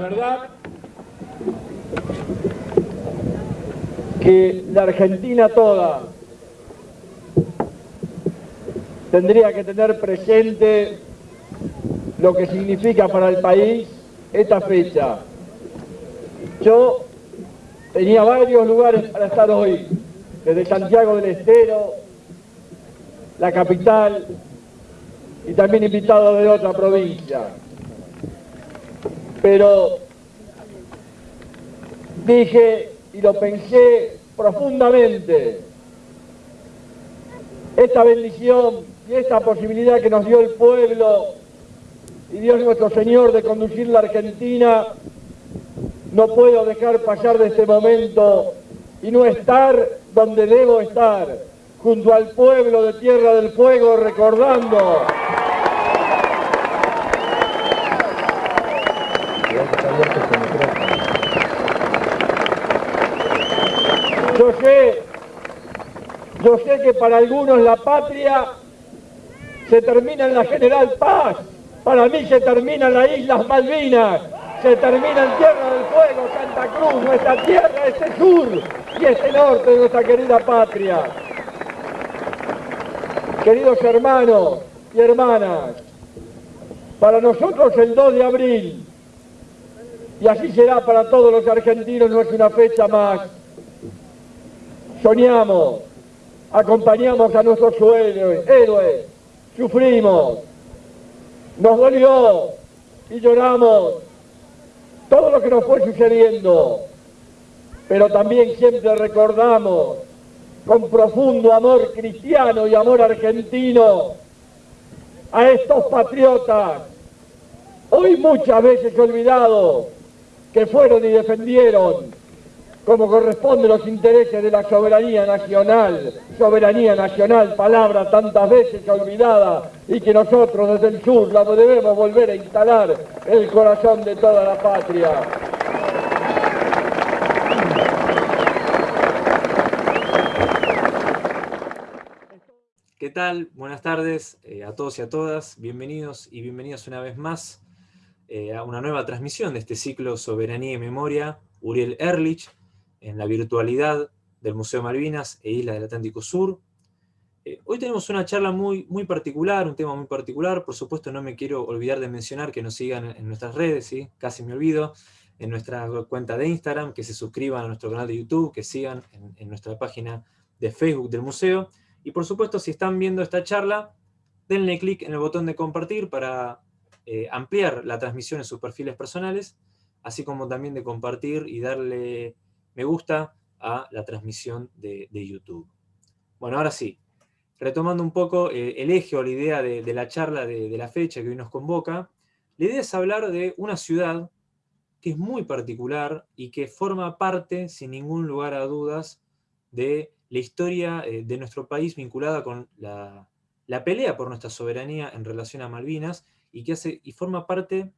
verdad que la Argentina toda tendría que tener presente lo que significa para el país esta fecha. Yo tenía varios lugares para estar hoy, desde Santiago del Estero, la capital, y también invitados de otra provincia. Pero dije y lo pensé profundamente, esta bendición y esta posibilidad que nos dio el pueblo y Dios nuestro Señor de conducir la Argentina, no puedo dejar pasar de este momento y no estar donde debo estar, junto al pueblo de Tierra del Fuego, recordando Yo sé, yo sé que para algunos la patria se termina en la General Paz, para mí se termina en las Islas Malvinas, se termina en Tierra del Fuego, Santa Cruz, nuestra tierra, este sur y este norte de nuestra querida patria. Queridos hermanos y hermanas, para nosotros el 2 de abril, y así será para todos los argentinos, no es una fecha más, soñamos, acompañamos a nuestros héroes, sufrimos, nos dolió y lloramos todo lo que nos fue sucediendo, pero también siempre recordamos con profundo amor cristiano y amor argentino a estos patriotas, hoy muchas veces olvidados, que fueron y defendieron como corresponde los intereses de la soberanía nacional, soberanía nacional, palabra tantas veces olvidada y que nosotros desde el sur la debemos volver a instalar en el corazón de toda la patria. ¿Qué tal? Buenas tardes eh, a todos y a todas. Bienvenidos y bienvenidas una vez más eh, a una nueva transmisión de este ciclo Soberanía y Memoria. Uriel Erlich, en la virtualidad del Museo Malvinas e Isla del Atlántico Sur. Eh, hoy tenemos una charla muy, muy particular, un tema muy particular, por supuesto no me quiero olvidar de mencionar que nos sigan en, nuestras redes, ¿sí? casi me olvido, en nuestra cuenta de Instagram, que se suscriban a nuestro canal de YouTube, que sigan en, nuestra página de Facebook del museo, y por supuesto si están viendo esta charla, denle clic en el botón de compartir para eh, ampliar la transmisión en sus perfiles personales, así como también de compartir y darle me gusta a la transmisión de, YouTube. Bueno, ahora sí, retomando un poco eh, el eje o la idea de, la charla de, la fecha que hoy nos convoca, la idea es hablar de una ciudad que es muy particular y que forma parte, sin ningún lugar a dudas, de la historia eh, de nuestro país vinculada con la, la, pelea por nuestra soberanía en relación a Malvinas y que hace, y forma parte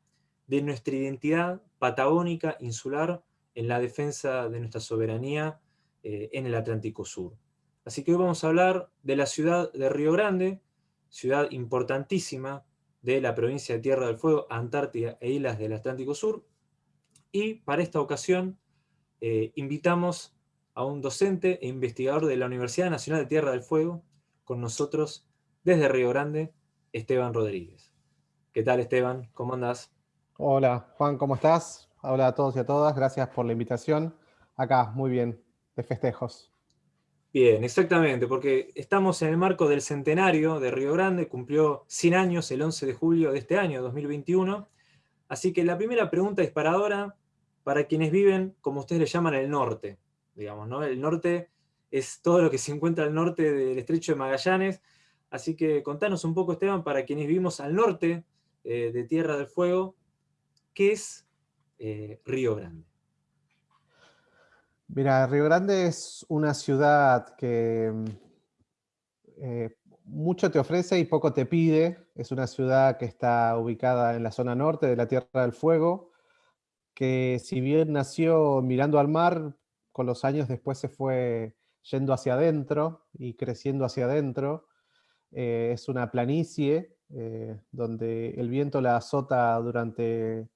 de nuestra identidad patagónica, insular, en la defensa de nuestra soberanía eh, en el Atlántico Sur. Así que hoy vamos a hablar de la ciudad de Río Grande, ciudad importantísima de la provincia de Tierra del Fuego, Antártida e Islas del Atlántico Sur. Y para esta ocasión eh, invitamos a un docente e investigador de la Universidad Nacional de Tierra del Fuego, con nosotros desde Río Grande, Esteban Rodríguez. ¿Qué tal Esteban? ¿Cómo andás? Hola Juan, ¿cómo estás? Hola a todos y a todas, gracias por la invitación. Acá, muy bien, de festejos. Bien, exactamente, porque estamos en el marco del centenario de Río Grande, cumplió 100 años el 11 de julio de este año, 2021. Así que la primera pregunta disparadora para quienes viven, como ustedes le llaman, el norte. Digamos, ¿no? El norte es todo lo que se encuentra al norte del estrecho de Magallanes. Así que contanos un poco, Esteban, para quienes vivimos al norte eh, de Tierra del Fuego, ¿qué es eh, Río Grande? Mira, Río Grande es una ciudad que eh, mucho te ofrece y poco te pide. Es una ciudad que está ubicada en la zona norte de la Tierra del Fuego, que si bien nació mirando al mar, con los años después se fue yendo hacia adentro y creciendo hacia adentro. Eh, es una planicie donde el viento la azota durante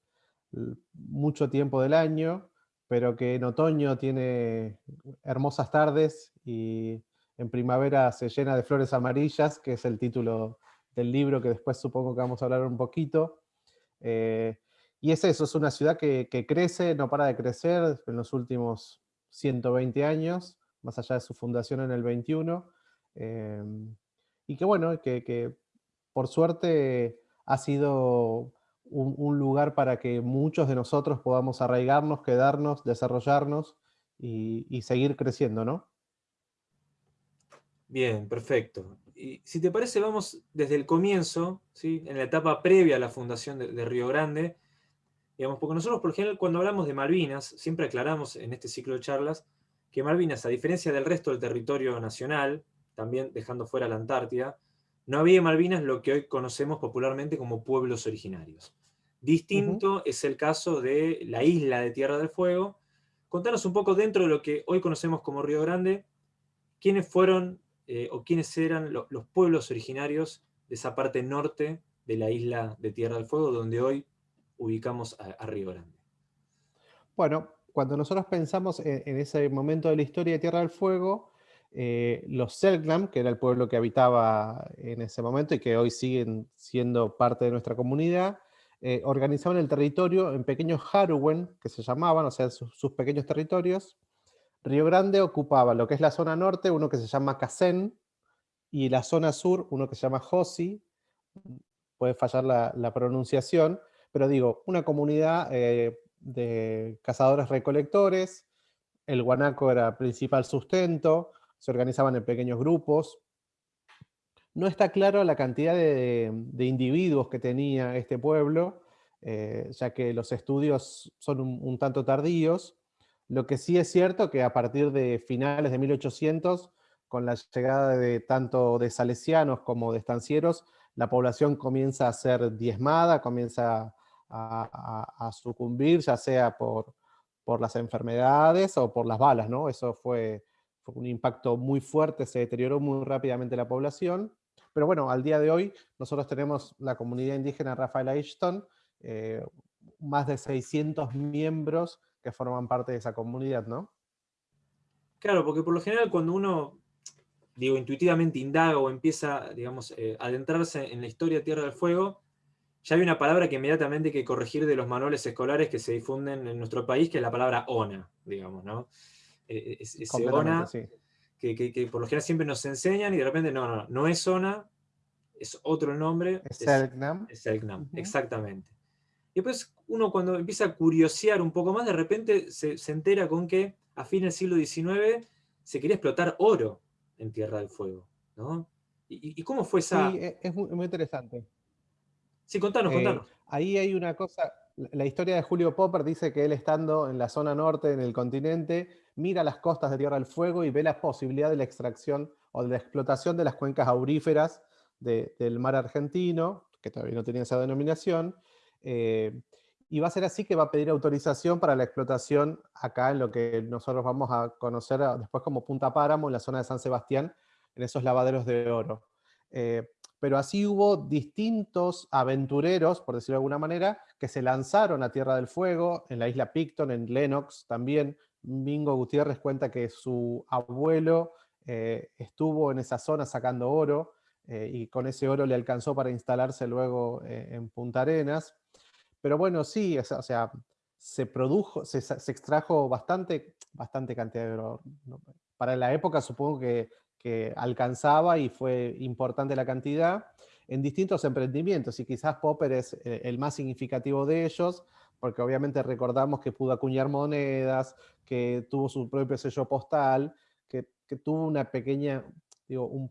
mucho tiempo del año, pero que en otoño tiene hermosas tardes y en primavera se llena de flores amarillas, que es el título del libro que después supongo que vamos a hablar un poquito. Eh, y es eso, es una ciudad que, crece, no para de crecer en los últimos 120 años, más allá de su fundación en el 21. Eh, y que bueno, que, por suerte ha sido un, lugar para que muchos de nosotros podamos arraigarnos, quedarnos, desarrollarnos y, seguir creciendo, ¿no? Bien, perfecto. Y si te parece, vamos desde el comienzo, ¿sí? en la etapa previa a la fundación de, Río Grande, digamos, porque nosotros por ejemplo cuando hablamos de Malvinas, siempre aclaramos en este ciclo de charlas que Malvinas, a diferencia del resto del territorio nacional, también dejando fuera la Antártida, no había en Malvinas lo que hoy conocemos popularmente como pueblos originarios. Distinto es el caso de la isla de Tierra del Fuego. Contanos un poco dentro de lo que hoy conocemos como Río Grande, quiénes fueron eh, o quiénes eran los pueblos originarios de esa parte norte de la isla de Tierra del Fuego, donde hoy ubicamos a, Río Grande. Bueno, cuando nosotros pensamos en, ese momento de la historia de Tierra del Fuego, eh, los Selknam, que era el pueblo que habitaba en ese momento y que hoy siguen siendo parte de nuestra comunidad, eh, organizaban el territorio en pequeños Haruwen, que se llamaban, o sea, sus, pequeños territorios. Río Grande ocupaba lo que es la zona norte, uno que se llama Casen, y la zona sur, uno que se llama Josi, puede fallar la, pronunciación, pero digo, una comunidad eh, de cazadores recolectores, el guanaco era principal sustento, se organizaban en pequeños grupos. No está claro la cantidad de, individuos que tenía este pueblo, eh, ya que los estudios son un, tanto tardíos. Lo que sí es cierto que a partir de finales de 1800, con la llegada de tanto de salesianos como de estancieros, la población comienza a ser diezmada, comienza a, sucumbir, ya sea por, por las enfermedades o por las balas, ¿no? Eso fue un impacto muy fuerte, se deterioró muy rápidamente la población. Pero bueno, al día de hoy nosotros tenemos la comunidad indígena Rafael Ashton, eh, más de 600 miembros que forman parte de esa comunidad, ¿no? Claro, porque por lo general cuando uno, digo, intuitivamente indaga o empieza, digamos, eh, a adentrarse en la historia de Tierra del Fuego, ya hay una palabra que inmediatamente hay que corregir de los manuales escolares que se difunden en nuestro país, que es la palabra ONA, digamos, ¿no? Eh, ese ONA, que, por lo general siempre nos enseñan y de repente no, no, no es ONA, es otro nombre. Es Selknam. Es Selknam, exactamente. Y después uno cuando empieza a curiosear un poco más, de repente se, entera con que a fin del siglo XIX se quería explotar oro en Tierra del Fuego. ¿no? ¿Y, cómo fue esa...? Sí, e, es muy, interesante. Sí, contanos, eh, contanos. Ahí hay una cosa, la historia de Julio Popper dice que él estando en la zona norte, en el continente, mira las costas de Tierra del Fuego y ve la posibilidad de la extracción o de la explotación de las cuencas auríferas del mar argentino, que todavía no tenía esa denominación, eh, y va a ser así que va a pedir autorización para la explotación acá en lo que nosotros vamos a conocer después como Punta Páramo, en la zona de San Sebastián, en esos lavaderos de oro. Eh, pero así hubo distintos aventureros, por decirlo de alguna manera, que se lanzaron a Tierra del Fuego, en la isla Picton, en Lennox también. Mingo Gutiérrez cuenta que su abuelo eh, estuvo en esa zona sacando oro, eh, y con ese oro le alcanzó para instalarse luego eh, en Punta Arenas. Pero bueno, sí, o sea, se produjo, se, extrajo bastante, bastante cantidad de oro. Para la época supongo que que alcanzaba y fue importante la cantidad en distintos emprendimientos y quizás Popper es eh, el más significativo de ellos porque obviamente recordamos que pudo acuñar monedas, que tuvo su propio sello postal, que, tuvo una pequeña, digo, un,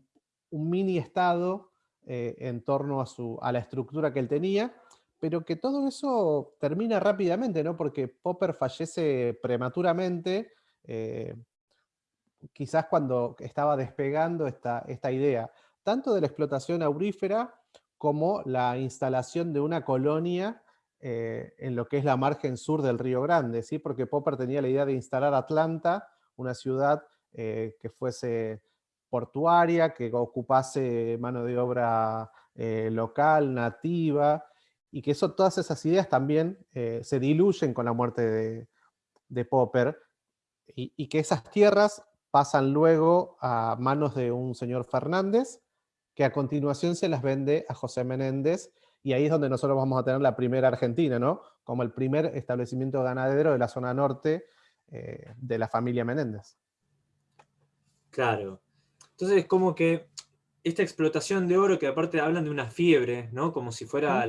mini estado eh, en torno a, su, a la estructura que él tenía, pero que todo eso termina rápidamente, ¿no? Porque Popper fallece prematuramente, eh, quizás cuando estaba despegando esta, esta idea, tanto de la explotación aurífera como la instalación de una colonia eh, en lo que es la margen sur del Río Grande, ¿sí? porque Popper tenía la idea de instalar Atlanta, una ciudad eh, que fuese portuaria, que ocupase mano de obra eh, local, nativa, y que eso, todas esas ideas también se diluyen con la muerte de, Popper, y, que esas tierras pasan luego a manos de un señor Fernández, que a continuación se las vende a José Menéndez, y ahí es donde nosotros vamos a tener la primera Argentina, ¿no? Como el primer establecimiento ganadero de la zona norte eh, de la familia Menéndez. Claro. Entonces, como que esta explotación de oro, que aparte hablan de una fiebre, ¿no? Como si fuera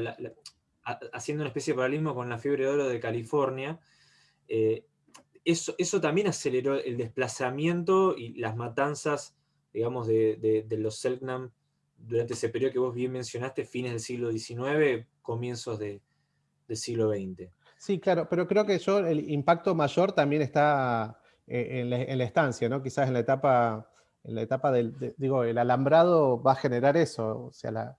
haciendo una especie de paralelismo con la fiebre de oro de California, eh, eso, eso, también aceleró el desplazamiento y las matanzas, digamos, de, los Selknam durante ese periodo que vos bien mencionaste, fines del siglo XIX, comienzos del siglo XX. Sí, claro, pero creo que yo el impacto mayor también está eh, en, la, estancia, ¿no? Quizás en la etapa, en la etapa del, digo, el alambrado va a generar eso, o sea,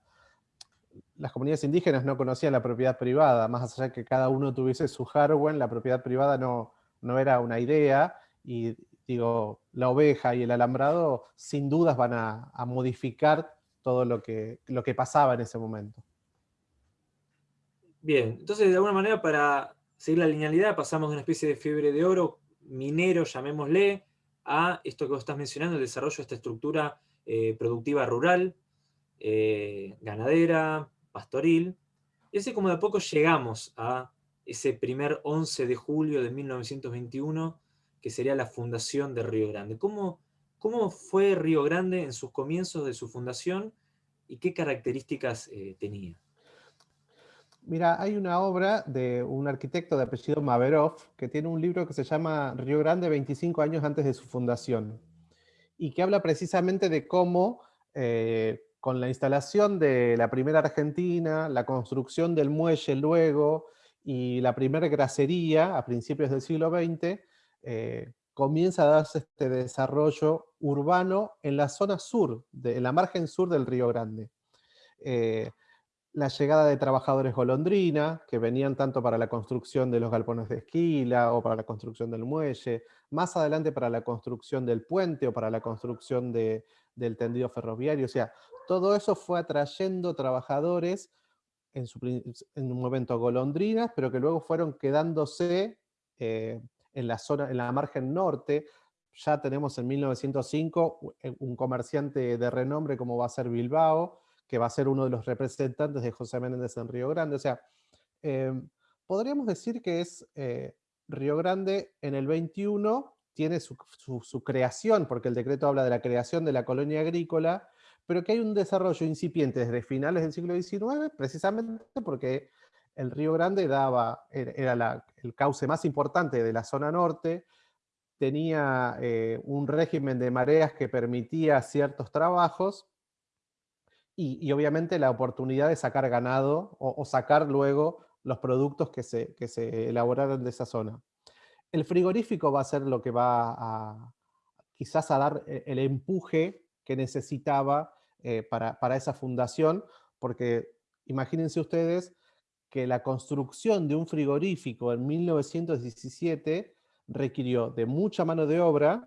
las comunidades indígenas no conocían la propiedad privada, más allá de que cada uno tuviese su hardware, la propiedad privada no, no era una idea, y digo, la oveja y el alambrado sin dudas van a, modificar todo lo que, lo que pasaba en ese momento. Bien, entonces de alguna manera para seguir la linealidad pasamos de una especie de fiebre de oro minero, llamémosle, a esto que vos estás mencionando, el desarrollo de esta estructura eh, productiva rural, eh, ganadera, pastoril, y así como de a poco llegamos a ese primer 11 de julio de 1921, que sería la fundación de Río Grande. ¿Cómo, cómo fue Río Grande en sus comienzos de su fundación y qué características eh, tenía? Mira, hay una obra de un arquitecto de apellido Maverov que tiene un libro que se llama Río Grande 25 años antes de su fundación y que habla precisamente de cómo eh, con la instalación de la primera Argentina, la construcción del muelle luego y la primera gracería a principios del siglo XX, eh, comienza a darse este desarrollo urbano en la zona sur, en la margen sur del Río Grande. Eh, la llegada de trabajadores golondrina, que venían tanto para la construcción de los galpones de esquila o para la construcción del muelle, más adelante para la construcción del puente o para la construcción del tendido ferroviario. O sea, todo eso fue atrayendo trabajadores, en, un momento golondrinas, pero que luego fueron quedándose eh, en la zona, en la margen norte. Ya tenemos en 1905 un comerciante de renombre como va a ser Bilbao, que va a ser uno de los representantes de José Menéndez en Río Grande. O sea, em, podríamos decir que es eh, Río Grande en el 21, tiene su, creación, porque el decreto habla de la creación de la colonia agrícola, pero que hay un desarrollo incipiente desde finales del siglo XIX, precisamente porque el Río Grande daba, era el cauce más importante de la zona norte, tenía eh, un régimen de mareas que permitía ciertos trabajos, y, obviamente la oportunidad de sacar ganado o, sacar luego los productos que se, que se, elaboraron de esa zona. El frigorífico va a ser lo que va a quizás a dar eh, el empuje que necesitaba eh, para, para esa fundación, porque imagínense ustedes que la construcción de un frigorífico en 1917 requirió de mucha mano de obra,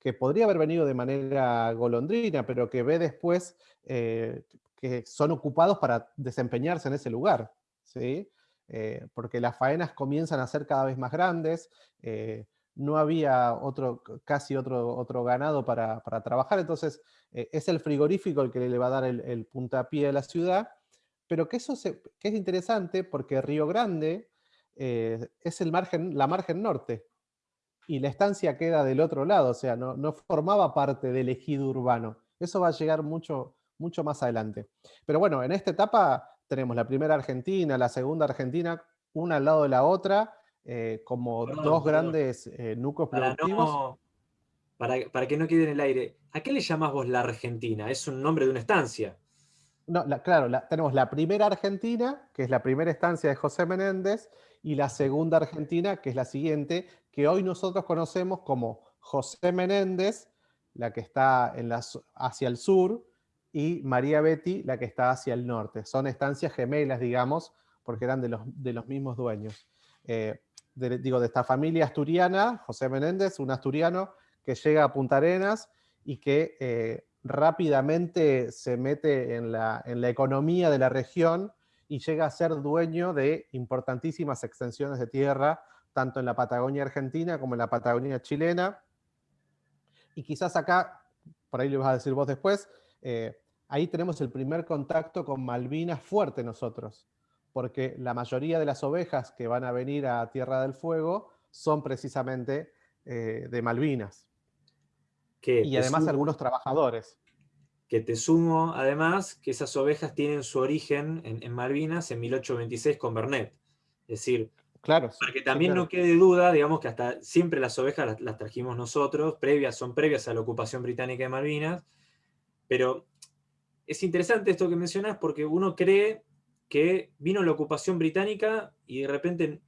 que podría haber venido de manera golondrina, pero que ve después eh, que son ocupados para desempeñarse en ese lugar. ¿sí? Eh, porque las faenas comienzan a ser cada vez más grandes, no había otro, casi otro, otro ganado para, trabajar, entonces es el frigorífico el que le va a dar el, puntapié a la ciudad, pero que eso que es interesante porque Río Grande es el margen, la margen norte, y la estancia queda del otro lado, o sea, no, formaba parte del ejido urbano. Eso va a llegar mucho, mucho más adelante. Pero bueno, en esta etapa tenemos la primera Argentina, la segunda Argentina, una al lado de la otra, eh, como dos grandes eh, núcleos productivos. para, que no quede en el aire, ¿a qué le llamás vos la Argentina? Es un nombre de una estancia. No, claro, tenemos la primera Argentina, que es la primera estancia de José Menéndez, y la segunda Argentina, que es la siguiente, que hoy nosotros conocemos como José Menéndez, la que está en hacia el sur, y María Betty, la que está hacia el norte. Son estancias gemelas, digamos, porque eran de los, de los mismos dueños. Eh, digo, de esta familia asturiana, José Menéndez, un asturiano que llega a Punta Arenas y que eh, rápidamente se mete en la, en la economía de la región y llega a ser dueño de importantísimas extensiones de tierra, tanto en la Patagonia argentina como en la Patagonia chilena. Y quizás acá, por ahí lo vas a decir vos después, eh, ahí tenemos el primer contacto con Malvinas fuerte nosotros, porque la mayoría de las ovejas que van a venir a Tierra del Fuego son precisamente eh, de Malvinas. y además algunos trabajadores. Que te sumo, además, que esas ovejas tienen su origen en, Malvinas en 1826 con Bernet. Es decir, claro, para que también no quede duda, digamos que hasta siempre las ovejas las, trajimos nosotros, previas, son previas a la ocupación británica de Malvinas, pero es interesante esto que mencionas porque uno cree que vino la ocupación británica y de repente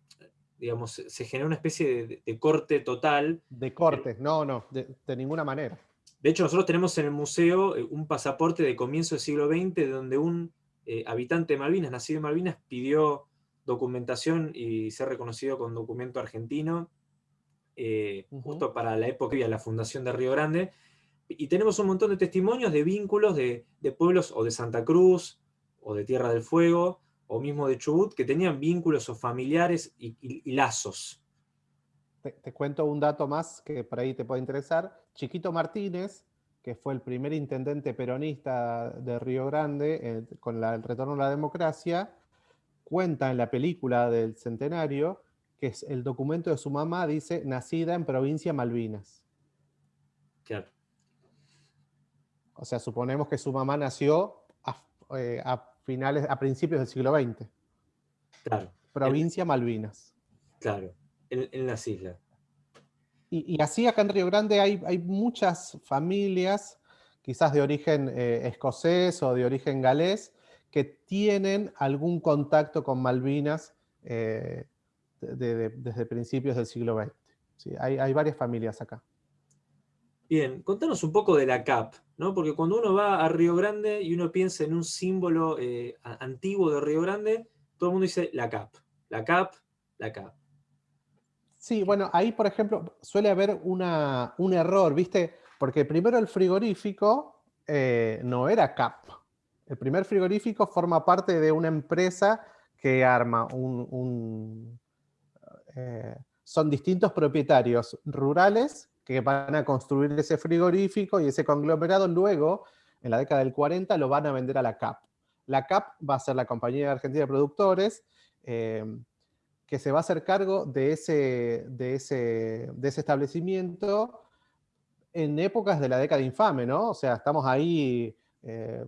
digamos, se genera una especie de, corte total. De corte, no, no, de, ninguna manera. De hecho, nosotros tenemos en el museo eh, un pasaporte de comienzo del siglo XX donde un eh, habitante de Malvinas, nacido en Malvinas, pidió documentación y ser reconocido con documento argentino, eh, justo para la época de la fundación de Río Grande. Y tenemos un montón de testimonios de vínculos de, de pueblos o de Santa Cruz o de Tierra del Fuego, o mismo de Chubut, que tenían vínculos o familiares y, lazos. Te, cuento un dato más que por ahí te puede interesar. Chiquito Martínez, que fue el primer intendente peronista de Río Grande eh, con el retorno a la democracia, cuenta en la película del centenario que es el documento de su mamá dice nacida en provincia Malvinas. Claro. O sea, suponemos que su mamá nació a, eh, a finales, a principios del siglo XX. Claro. Provincia Malvinas. Claro, en, las islas. Y, así acá en Río Grande hay, hay muchas familias, quizás de origen eh, escocés o de origen galés, que tienen algún contacto con Malvinas eh, desde principios del siglo XX. Sí, hay, hay varias familias acá. Bien, contanos un poco de la CAP, ¿no? Porque cuando uno va a Río Grande y uno piensa en un símbolo eh, antiguo de Río Grande, todo el mundo dice la CAP, la CAP, la CAP. Sí, bueno, ahí por ejemplo suele haber una, un error, ¿viste? Porque primero el frigorífico eh, no era CAP. El primer frigorífico forma parte de una empresa que arma un... Eh, son distintos propietarios rurales que van a construir ese frigorífico y ese conglomerado luego, en la década del 40, lo van a vender a la CAP. La CAP va a ser la Compañía Argentina de Productores, eh, que se va a hacer cargo de ese, de ese, de ese establecimiento en épocas de la década infame, ¿no? O sea, estamos ahí, eh,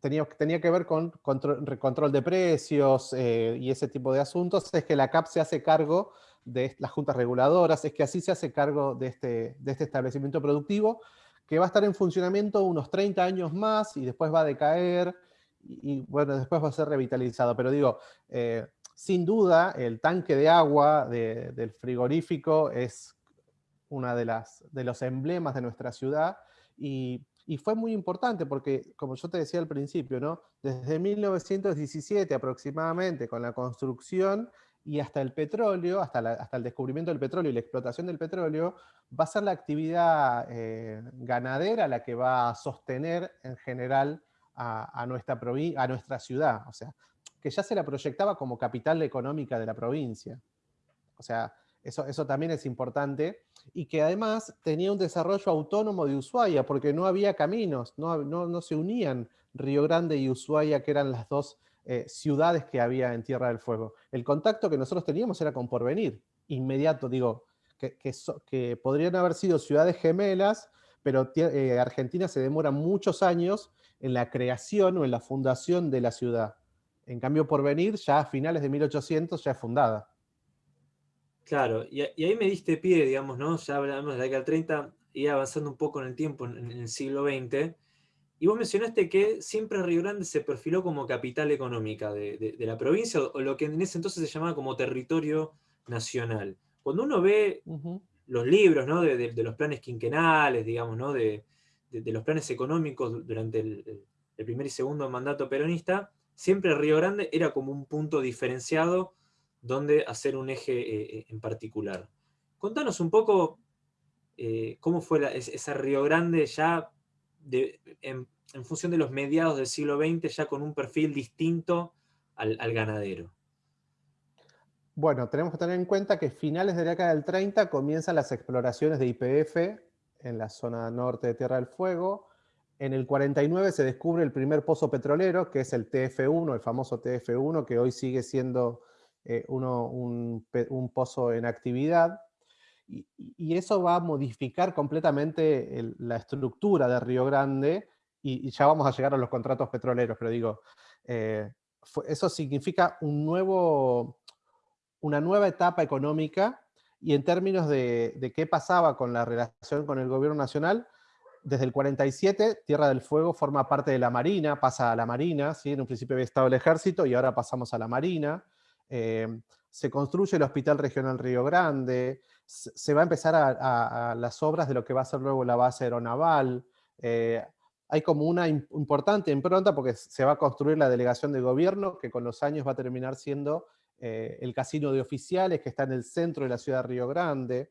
tenía, que ver con control, de precios eh, y ese tipo de asuntos, es que la CAP se hace cargo de las juntas reguladoras, es que así se hace cargo de este, de este establecimiento productivo, que va a estar en funcionamiento unos 30 años más y después va a decaer y, bueno, después va a ser revitalizado. Pero digo, eh, sin duda, el tanque de agua del frigorífico es uno de, las, de los emblemas de nuestra ciudad y, y, fue muy importante porque, como yo te decía al principio, ¿no? desde 1917 aproximadamente, con la construcción y hasta el petróleo, hasta, hasta, el descubrimiento del petróleo y la explotación del petróleo, va a ser la actividad eh, ganadera la que va a sostener en general a, nuestra a nuestra ciudad, o sea, que ya se la proyectaba como capital económica de la provincia. O sea, eso, eso también es importante, y que además tenía un desarrollo autónomo de Ushuaia, porque no había caminos, no, no, no se unían Río Grande y Ushuaia, que eran las dos eh, ciudades que había en Tierra del Fuego. El contacto que nosotros teníamos era con Porvenir, inmediato, digo, que, que, podrían haber sido ciudades gemelas, pero eh, Argentina se demora muchos años en la creación o en la fundación de la ciudad. En cambio, Porvenir ya a finales de 1800 ya es fundada. Claro, y, ahí me diste pie, digamos, ¿no? Ya hablamos de la década del 30, y avanzando un poco en el tiempo, en, en el siglo XX, y vos mencionaste que siempre Río Grande se perfiló como capital económica de, la provincia, o lo que en ese entonces se llamaba como territorio nacional. Cuando uno ve los libros de, los planes quinquenales, digamos, ¿no? de, los planes económicos durante el, primer y segundo mandato peronista, siempre Río Grande era como un punto diferenciado donde hacer un eje eh, eh, en particular. Contanos un poco eh, cómo fue esa Río Grande ya en, función de los mediados del siglo XX, ya con un perfil distinto al, ganadero? Bueno, tenemos que tener en cuenta que finales de la década del 30 comienzan las exploraciones de IPF en la zona norte de Tierra del Fuego. En el 49 se descubre el primer pozo petrolero, que es el TF1, el famoso TF1, que hoy sigue siendo eh, uno, un, pozo en actividad. Y, eso va a modificar completamente la estructura de Río Grande, y, ya vamos a llegar a los contratos petroleros, pero digo, eh, eso significa un nuevo, una nueva etapa económica y en términos de, qué pasaba con la relación con el gobierno nacional, desde el 47 Tierra del Fuego forma parte de la Marina, pasa a la Marina, ¿sí? en un principio había estado el ejército y ahora pasamos a la Marina. Eh, se construye el Hospital Regional Río Grande, se va a empezar a, las obras de lo que va a ser luego la base aeronaval. Eh, hay como una importante impronta porque se va a construir la delegación de gobierno que con los años va a terminar siendo eh, el casino de oficiales que está en el centro de la ciudad de Río Grande.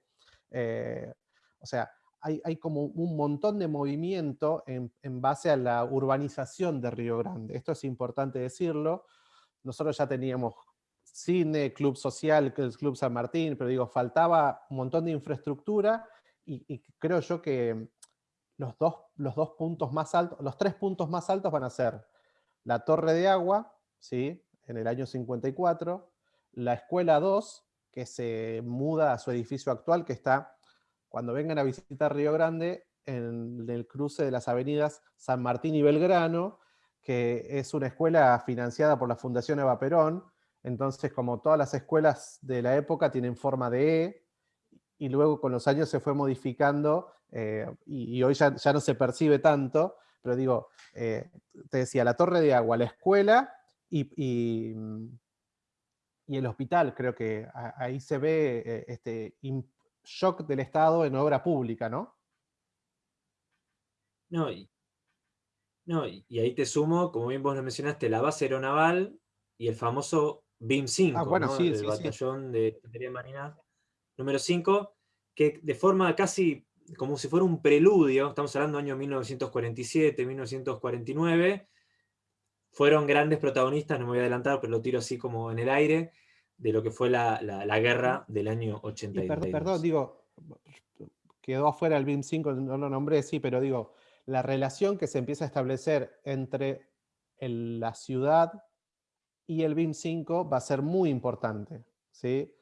Eh, o sea, hay, como un montón de movimiento en, base a la urbanización de Río Grande. Esto es importante decirlo. Nosotros ya teníamos cine, club social, el Club San Martín, pero digo, faltaba un montón de infraestructura y, creo yo que los dos, los dos puntos más altos, los tres puntos más altos van a ser la Torre de Agua, ¿sí? en el año 54, la Escuela 2, que se muda a su edificio actual, que está, cuando vengan a visitar Río Grande, en el cruce de las avenidas San Martín y Belgrano, que es una escuela financiada por la Fundación Eva Perón, entonces como todas las escuelas de la época tienen forma de E, y luego con los años se fue modificando, eh, y, hoy ya, no se percibe tanto, pero digo, eh, te decía, la torre de agua, la escuela, y, y el hospital, creo que ahí se ve eh, este shock del Estado en obra pública, ¿no? No, no, y ahí te sumo, como bien vos lo mencionaste, la base aeronaval y el famoso BIM 5, ah, bueno, sí, el batallón de infantería marina. Número 5, que de forma casi como si fuera un preludio, estamos hablando del año 1947, 1949, fueron grandes protagonistas, no me voy a adelantar, pero lo tiro así como en el aire, de lo que fue la, guerra del año 82. Perdón, perdón, digo, quedó afuera el BIM 5, no lo nombré, sí, pero digo, la relación que se empieza a establecer entre la ciudad y el BIM 5 va a ser muy importante, ¿sí?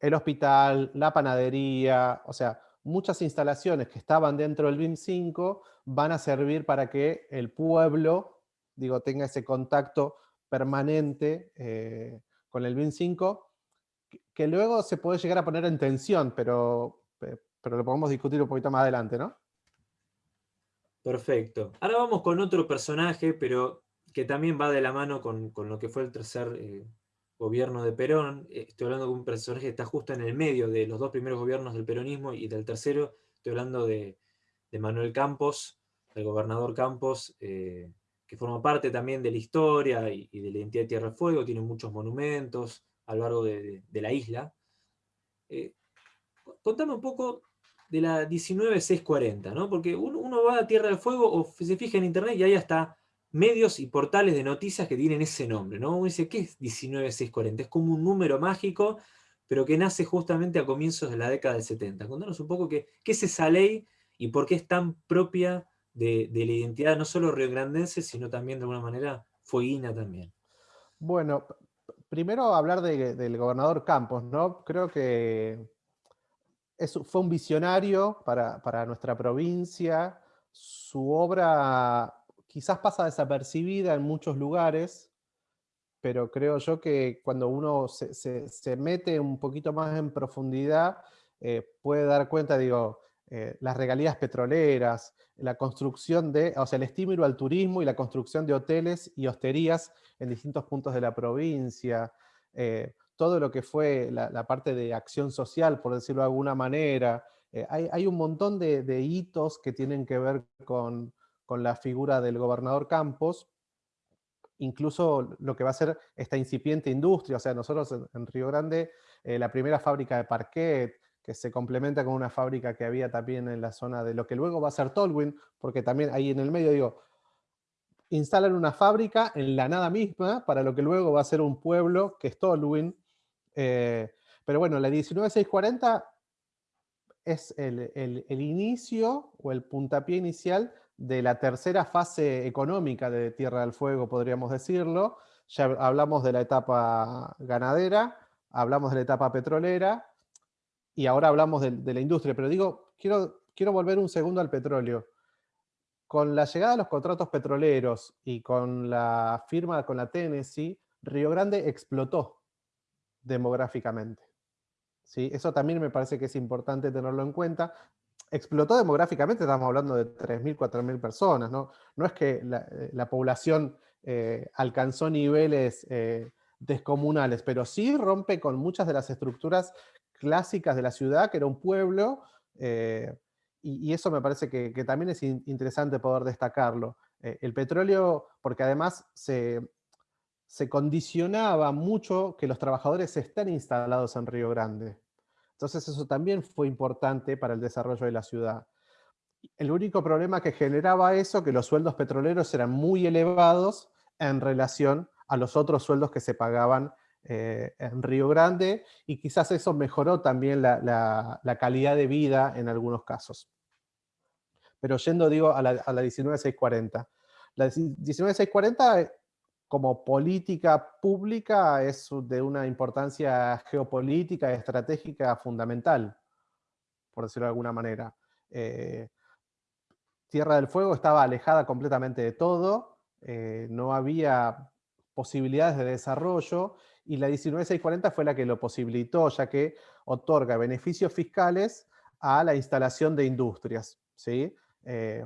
El hospital, la panadería, o sea, muchas instalaciones que estaban dentro del BIM 5 van a servir para que el pueblo digo, tenga ese contacto permanente eh, con el BIM 5, que, luego se puede llegar a poner en tensión, pero, pero lo podemos discutir un poquito más adelante, ¿no? Perfecto. Ahora vamos con otro personaje, pero que también va de la mano con, lo que fue el tercer eh, gobierno de Perón. Eh, estoy hablando de un personaje que está justo en el medio de los dos primeros gobiernos del peronismo y del tercero. Estoy hablando de, Manuel Campos, el gobernador Campos, que forma parte también de la historia y, de la identidad de Tierra del Fuego, tiene muchos monumentos a lo largo de, la isla. Eh, contame un poco de la 19640, ¿no? Porque uno, va a Tierra del Fuego o se fija en internet y hay hasta medios y portales de noticias que tienen ese nombre, ¿no? Uno dice, ¿qué es 19640? Es como un número mágico, pero que nace justamente a comienzos de la década del 70. Contanos un poco qué, qué es esa ley y por qué es tan propia de, la identidad no solo riograndense, sino también de alguna manera fueguina también. Bueno, primero hablar del gobernador Campos, ¿no? Creo que fue un visionario para, nuestra provincia. Su obra quizás pasa desapercibida en muchos lugares, pero creo yo que cuando uno se, mete un poquito más en profundidad, eh, puede dar cuenta, digo, eh, las regalías petroleras, la construcción de, o sea, el estímulo al turismo y la construcción de hoteles y hosterías en distintos puntos de la provincia, eh, todo lo que fue la, parte de acción social, por decirlo de alguna manera. Eh, hay, un montón de, hitos que tienen que ver con, la figura del gobernador Campos, incluso lo que va a ser esta incipiente industria, o sea, nosotros en, Río Grande, la primera fábrica de parquet, que se complementa con una fábrica que había también en la zona de lo que luego va a ser Tolwyn, porque también ahí en el medio, digo, instalan una fábrica en la nada misma, para lo que luego va a ser un pueblo, que es Tolwyn. Eh, pero bueno, la 19640 es el, el, inicio o el puntapié inicial de la tercera fase económica de Tierra del Fuego, podríamos decirlo. Ya hablamos de la etapa ganadera, hablamos de la etapa petrolera, y ahora hablamos de, la industria. Pero digo, quiero, quiero volver un segundo al petróleo con la llegada de los contratos petroleros y con la firma con la Tennessee, Río Grande explotó demográficamente. ¿Sí? Eso también me parece que es importante tenerlo en cuenta. Explotó demográficamente, estamos hablando de 3.000, 4.000 personas, ¿no? No es que la, eh, población eh, alcanzó niveles eh, descomunales, pero sí rompe con muchas de las estructuras clásicas de la ciudad, que era un pueblo, y, eso me parece que, también es interesante poder destacarlo. El petróleo, porque además se, condicionaba mucho que los trabajadores estén instalados en Río Grande. Entonces eso también fue importante para el desarrollo de la ciudad. El único problema que generaba eso, que los sueldos petroleros eran muy elevados en relación a los otros sueldos que se pagaban eh, en Río Grande, y quizás eso mejoró también la calidad de vida en algunos casos pero yendo, digo, a la, a la 19640. La 19640 eh, como política pública es de una importancia geopolítica estratégica fundamental, por decirlo de alguna manera. Eh, Tierra del Fuego estaba alejada completamente de todo, eh, no había posibilidades de desarrollo, y la 19640 fue la que lo posibilitó, ya que otorga beneficios fiscales a la instalación de industrias. ¿sí? Eh,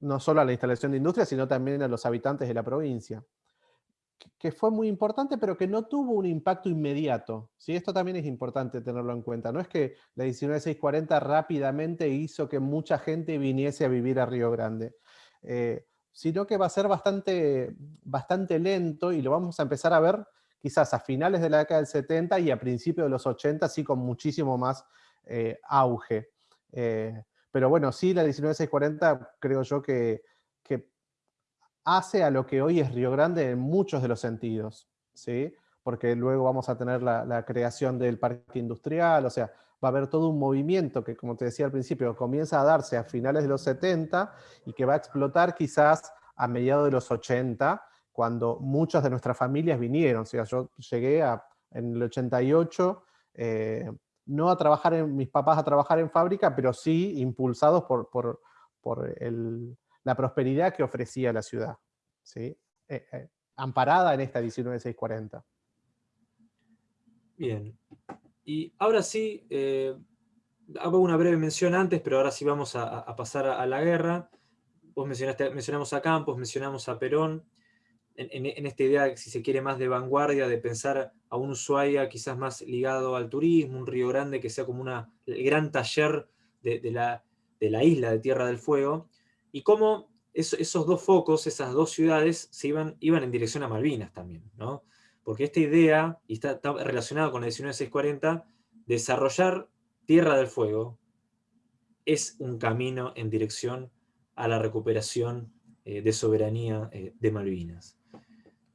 no solo a la instalación de industria, sino también a los habitantes de la provincia, que fue muy importante, pero que no tuvo un impacto inmediato. ¿sí? Esto también es importante tenerlo en cuenta. No es que la 19640 rápidamente hizo que mucha gente viniese a vivir a Río Grande, eh, sino que va a ser bastante, bastante lento y lo vamos a empezar a ver quizás a finales de la década del 70 y a principios de los 80, sí con muchísimo más eh, auge. Pero bueno, sí, la 19640 creo yo que, hace a lo que hoy es Río Grande en muchos de los sentidos, ¿sí? Porque luego vamos a tener la, creación del parque industrial, o sea, va a haber todo un movimiento que, como te decía al principio, comienza a darse a finales de los 70 y que va a explotar quizás a mediados de los 80, cuando muchas de nuestras familias vinieron. O sea, yo llegué en el 88, no a trabajar en, mis papás a trabajar en fábrica, pero sí impulsados por, por, la prosperidad que ofrecía la ciudad, ¿sí? Eh, eh, amparada en esta 19640. Bien. Y ahora sí, eh, hago una breve mención antes, pero ahora sí vamos a, pasar a, la guerra. Vos mencionaste, mencionamos a Campos, mencionamos a Perón en, esta idea, si se quiere, más de vanguardia, de pensar a un Ushuaia quizás más ligado al turismo, un Río Grande que sea como una, el gran taller de, la, de la, isla de Tierra del Fuego, y cómo esos dos focos, esas dos ciudades, se iban, iban en dirección a Malvinas también, ¿no? Porque esta idea, y está, relacionada con la 19640, desarrollar Tierra del Fuego es un camino en dirección a la recuperación eh, de soberanía eh, de Malvinas.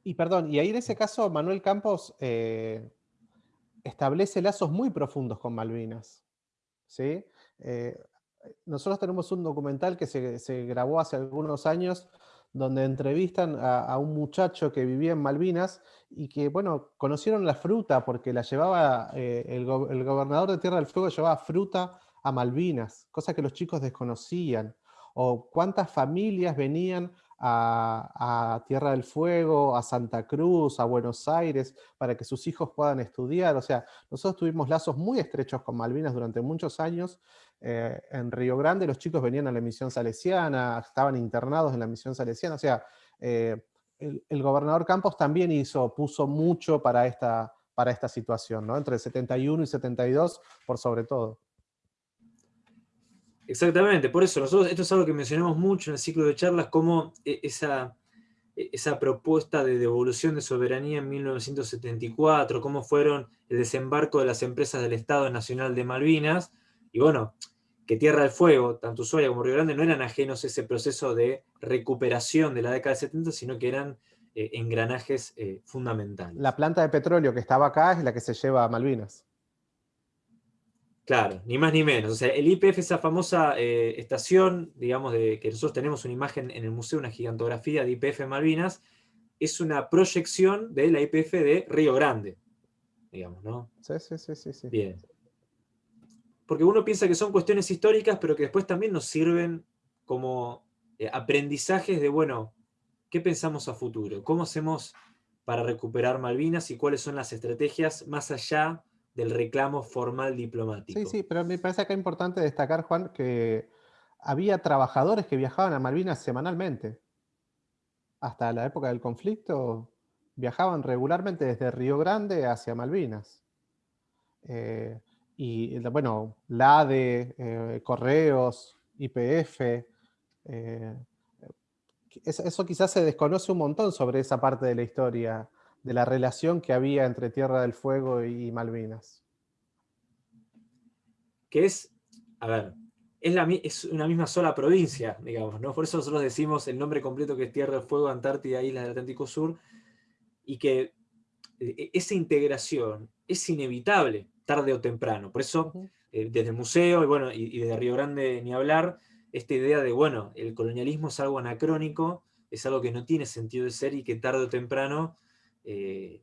Y perdón, y ahí en ese caso Manuel Campos eh, establece lazos muy profundos con Malvinas. ¿sí? Nosotros tenemos un documental que se, grabó hace algunos años donde entrevistan a, un muchacho que vivía en Malvinas y que, bueno, conocieron la fruta porque la llevaba, eh, el, gobernador de Tierra del Fuego llevaba fruta a Malvinas, cosa que los chicos desconocían. O cuántas familias venían a, Tierra del Fuego, a Santa Cruz, a Buenos Aires, para que sus hijos puedan estudiar. O sea, nosotros tuvimos lazos muy estrechos con Malvinas durante muchos años. Eh, en Río Grande los chicos venían a la misión salesiana, estaban internados en la misión salesiana. O sea, eh, el, gobernador Campos también hizo, puso mucho para esta, para esta situación, ¿no? entre el 71 y 72 por sobre todo. Exactamente, por eso nosotros, esto es algo que mencionamos mucho en el ciclo de charlas, como e, esa, e, esa propuesta de devolución de soberanía en 1974, cómo fueron el desembarco de las empresas del Estado Nacional de Malvinas, y bueno, que Tierra del Fuego, tanto Ushuaia como Río Grande, no eran ajenos a ese proceso de recuperación de la década de 70, sino que eran eh, engranajes eh, fundamentales. La planta de petróleo que estaba acá es la que se lleva a Malvinas. Claro, ni más ni menos. O sea, el IPF, esa famosa eh, estación, digamos, de que nosotros tenemos una imagen en el museo, una gigantografía de IPF Malvinas, es una proyección de la IPF de Río Grande, digamos, ¿no? Sí, sí, sí, sí. Bien. Porque uno piensa que son cuestiones históricas, pero que después también nos sirven como eh, aprendizajes de, bueno, ¿qué pensamos a futuro? ¿Cómo hacemos para recuperar Malvinas y cuáles son las estrategias más allá del reclamo formal diplomático. Sí, sí, pero me parece acá importante destacar, Juan, que había trabajadores que viajaban a Malvinas semanalmente. Hasta la época del conflicto viajaban regularmente desde Río Grande hacia Malvinas. Eh, y bueno, LADE, eh, Correos, IPF, eh, eso quizás se desconoce un montón sobre esa parte de la historia de la relación que había entre Tierra del Fuego y Malvinas. Que es, a ver, es, la, es una misma sola provincia, digamos, ¿no? Por eso nosotros decimos el nombre completo que es Tierra del Fuego, Antártida, Islas del Atlántico Sur, y que eh, esa integración es inevitable, tarde o temprano. Por eso, eh, desde el museo y, bueno, y, y, desde Río Grande ni hablar, esta idea de, bueno, el colonialismo es algo anacrónico, es algo que no tiene sentido de ser y que tarde o temprano eh,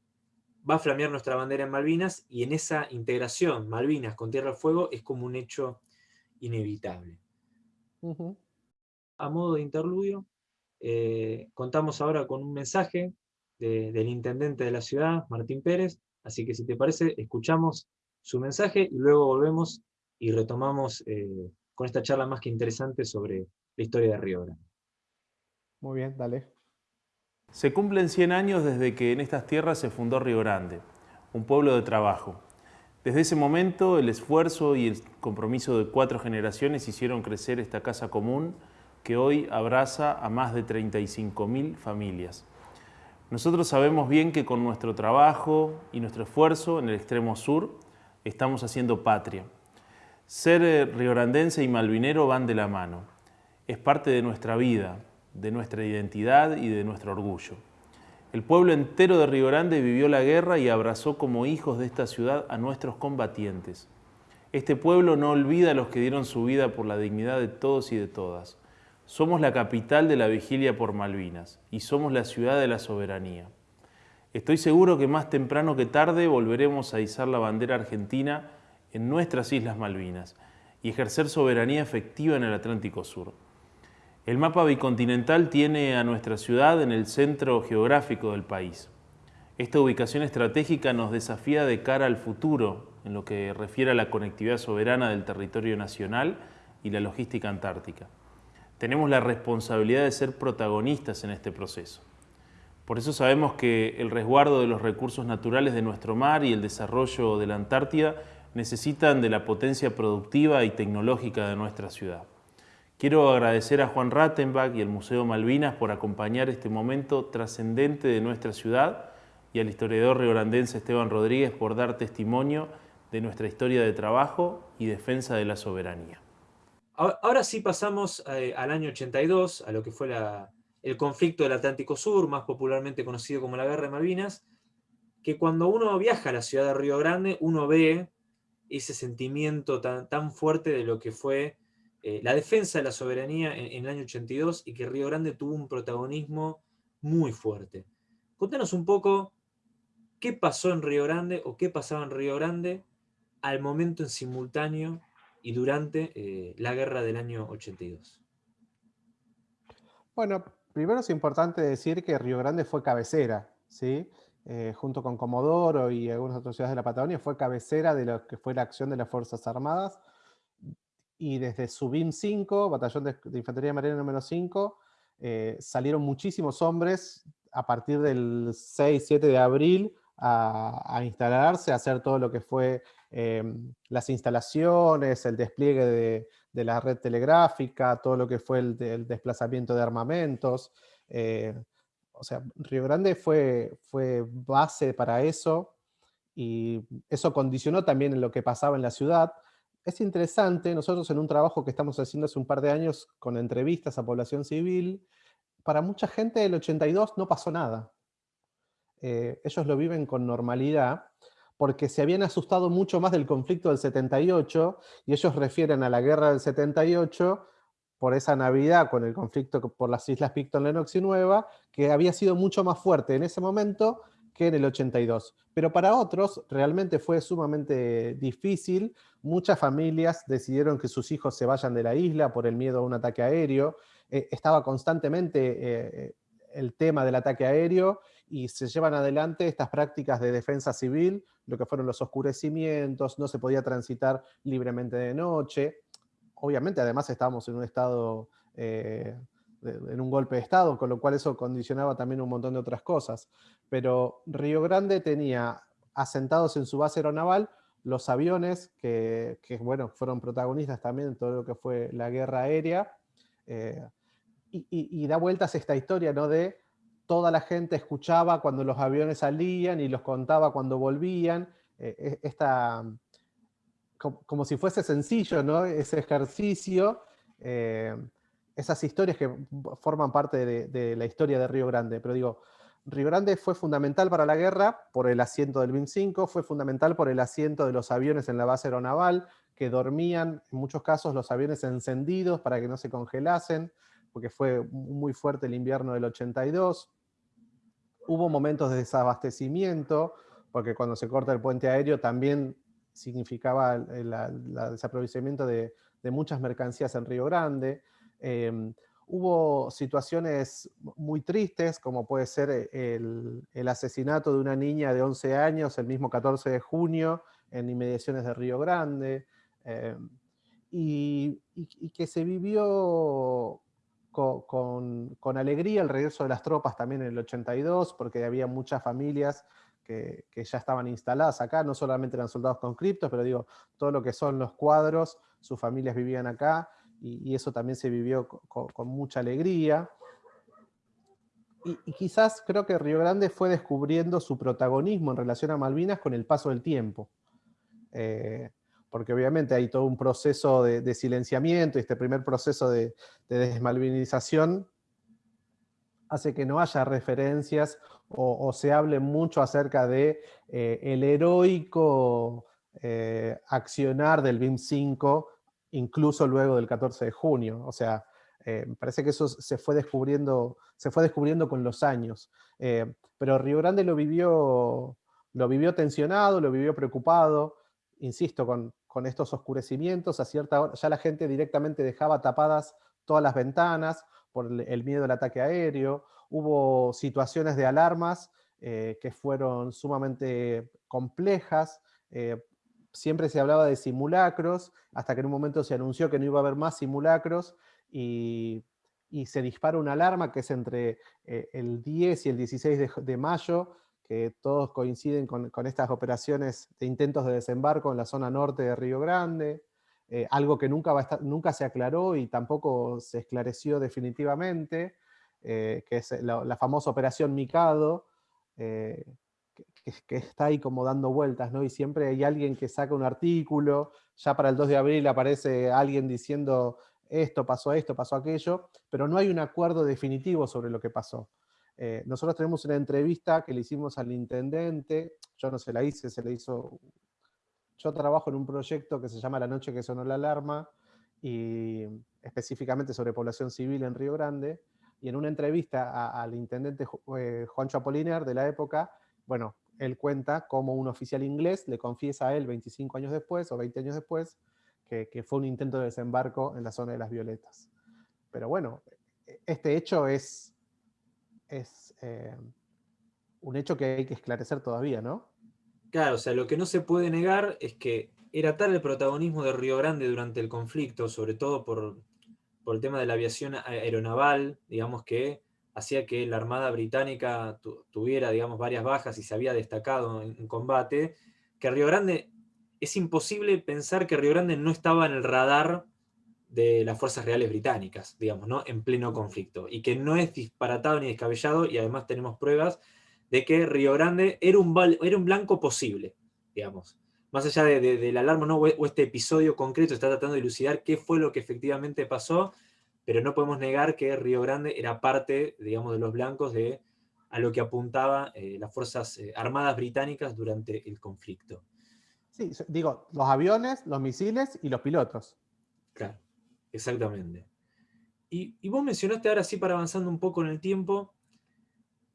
va a flamear nuestra bandera en Malvinas y en esa integración Malvinas con Tierra del Fuego es como un hecho inevitable. A modo de interludio, eh, contamos ahora con un mensaje del intendente de la ciudad, Martín Pérez, así que si te parece, escuchamos su mensaje y luego volvemos y retomamos eh, con esta charla más que interesante sobre la historia de Río Grande. Muy bien, dale. Se cumplen 100 años desde que en estas tierras se fundó Río Grande, un pueblo de trabajo. Desde ese momento, el esfuerzo y el compromiso de cuatro generaciones hicieron crecer esta casa común que hoy abraza a más de 35.000 familias. Nosotros sabemos bien que con nuestro trabajo y nuestro esfuerzo en el extremo sur estamos haciendo patria. Ser eh, riograndense y malvinero van de la mano. Es parte de nuestra vida, de nuestra identidad y de nuestro orgullo. El pueblo entero de Río Grande vivió la guerra y abrazó como hijos de esta ciudad a nuestros combatientes. Este pueblo no olvida a los que dieron su vida por la dignidad de todos y de todas. Somos la capital de la vigilia por Malvinas y somos la ciudad de la soberanía. Estoy seguro que más temprano que tarde volveremos a izar la bandera argentina en nuestras Islas Malvinas y ejercer soberanía efectiva en el Atlántico Sur. El mapa bicontinental tiene a nuestra ciudad en el centro geográfico del país. Esta ubicación estratégica nos desafía de cara al futuro en lo que refiere a la conectividad soberana del territorio nacional y la logística antártica. Tenemos la responsabilidad de ser protagonistas en este proceso. Por eso sabemos que el resguardo de los recursos naturales de nuestro mar y el desarrollo de la Antártida necesitan de la potencia productiva y tecnológica de nuestra ciudad. Quiero agradecer a Juan Rattenbach y al Museo Malvinas por acompañar este momento trascendente de nuestra ciudad y al historiador riograndense Esteban Rodríguez por dar testimonio de nuestra historia de trabajo y defensa de la soberanía. Ahora sí pasamos eh, al año 82, a lo que fue el conflicto del Atlántico Sur, más popularmente conocido como la Guerra de Malvinas, que cuando uno viaja a la ciudad de Río Grande, uno ve ese sentimiento tan, tan fuerte de lo que fue eh, la defensa de la soberanía en, el año 82 y que Río Grande tuvo un protagonismo muy fuerte. Contanos un poco qué pasó en Río Grande o qué pasaba en Río Grande al momento en simultáneo y durante eh, la guerra del año 82. Bueno, primero es importante decir que Río Grande fue cabecera, ¿sí? Eh, junto con Comodoro y algunas otras ciudades de la Patagonia, fue cabecera de lo que fue la acción de las Fuerzas Armadas y desde Subim 5, Batallón de, Infantería Marina número 5, eh, salieron muchísimos hombres a partir del 6-7 de abril a, instalarse, a hacer todo lo que fue em, las instalaciones, el despliegue de, la red telegráfica, todo lo que fue el, desplazamiento de armamentos. Eh, o sea, Río Grande fue, fue base para eso y eso condicionó también lo que pasaba en la ciudad es interesante, nosotros en un trabajo que estamos haciendo hace un par de años con entrevistas a población civil, para mucha gente el 82 no pasó nada. Eh, ellos lo viven con normalidad, porque se habían asustado mucho más del conflicto del 78, y ellos refieren a la guerra del 78 por esa Navidad con el conflicto por las Islas Picton, Lennox y Nueva, que había sido mucho más fuerte en ese momento que en el 82. Pero para otros realmente fue sumamente difícil. Muchas familias decidieron que sus hijos se vayan de la isla por el miedo a un ataque aéreo. Eh, estaba constantemente eh, el tema del ataque aéreo y se llevan adelante estas prácticas de defensa civil, lo que fueron los oscurecimientos, no se podía transitar libremente de noche. Obviamente, además, estábamos en un estado, eh, en un golpe de estado, con lo cual eso condicionaba también un montón de otras cosas. Pero Río Grande tenía asentados en su base aeronaval los aviones que, bueno, fueron protagonistas también en todo lo que fue la guerra aérea. Eh, y, y, da vueltas esta historia, ¿no? De toda la gente escuchaba cuando los aviones salían y los contaba cuando volvían. Eh, e, esta, como, si fuese sencillo, ¿no? Ese ejercicio, eh, esas historias que forman parte de, la historia de Río Grande. Pero digo, Río Grande fue fundamental para la guerra por el asiento del BIM-5, fue fundamental por el asiento de los aviones en la base aeronaval, que dormían, en muchos casos, los aviones encendidos para que no se congelasen, porque fue muy fuerte el invierno del 82. Hubo momentos de desabastecimiento, porque cuando se corta el puente aéreo también significaba el, desaprovisionamiento de, muchas mercancías en Río Grande. Em, hubo situaciones muy tristes, como puede ser el, asesinato de una niña de 11 años el mismo 14 de junio en inmediaciones de Río Grande, em, y, que se vivió con, alegría el regreso de las tropas también en el 82, porque había muchas familias que, ya estaban instaladas acá, no solamente eran soldados conscriptos, pero digo, todo lo que son los cuadros, sus familias vivían acá, y, eso también se vivió con, mucha alegría. Y, quizás creo que Río Grande fue descubriendo su protagonismo en relación a Malvinas con el paso del tiempo. Eh, porque obviamente hay todo un proceso de, silenciamiento, y este primer proceso de, de desmalvinización hace que no haya referencias o, se hable mucho acerca de eh, heroico eh, accionar del BIM 5, incluso luego del 14 de junio. O sea, eh, parece que eso se fue descubriendo, se fue descubriendo con los años. pero Río Grande lo vivió, lo vivió tensionado, lo vivió preocupado, insisto, con, con estos oscurecimientos, a cierta hora ya la gente directamente dejaba tapadas todas las ventanas, por el miedo al ataque aéreo, hubo situaciones de alarmas eh, que fueron sumamente complejas, eh, siempre se hablaba de simulacros, hasta que en un momento se anunció que no iba a haber más simulacros, y, se dispara una alarma que es entre eh, el 10 y el 16 de, mayo, que todos coinciden con, estas operaciones de intentos de desembarco en la zona norte de Río Grande, eh, algo que nunca, va nunca se aclaró y tampoco se esclareció definitivamente, eh, que es la, famosa operación Mikado, eh, que, está ahí como dando vueltas, ¿no? Y siempre hay alguien que saca un artículo, ya para el 2 de abril aparece alguien diciendo esto pasó esto, pasó aquello, pero no hay un acuerdo definitivo sobre lo que pasó. Nosotros tenemos una entrevista que le hicimos al intendente, yo no se la hice, se le hizo yo trabajo en un proyecto que se llama La noche que sonó la alarma, y específicamente sobre población civil en Río Grande, y en una entrevista al intendente eh, Juancho Apolinar de la época, bueno, él cuenta cómo un oficial inglés le confiesa a él 25 años después o 20 años después que, fue un intento de desembarco en la zona de las Violetas. Pero bueno, este hecho es, es eh, un hecho que hay que esclarecer todavía, ¿no? Claro, o sea, lo que no se puede negar es que era tal el protagonismo de Río Grande durante el conflicto, sobre todo por, el tema de la aviación aeronaval, digamos que hacía que la Armada Británica tuviera, digamos, varias bajas y se había destacado en, combate, que Río Grande, es imposible pensar que Río Grande no estaba en el radar de las fuerzas reales británicas, digamos, ¿no? En pleno conflicto, y que no es disparatado ni descabellado, y además tenemos pruebas de que Río Grande era un, era un blanco posible, digamos. más allá de, del alarma ¿no? o este episodio concreto, está tratando de elucidar qué fue lo que efectivamente pasó, pero no podemos negar que Río Grande era parte, digamos, de los blancos de a lo que apuntaba eh, las Fuerzas eh, Armadas Británicas durante el conflicto. Sí, digo, los aviones, los misiles y los pilotos. Claro, exactamente. Y, vos mencionaste ahora sí, para avanzando un poco en el tiempo,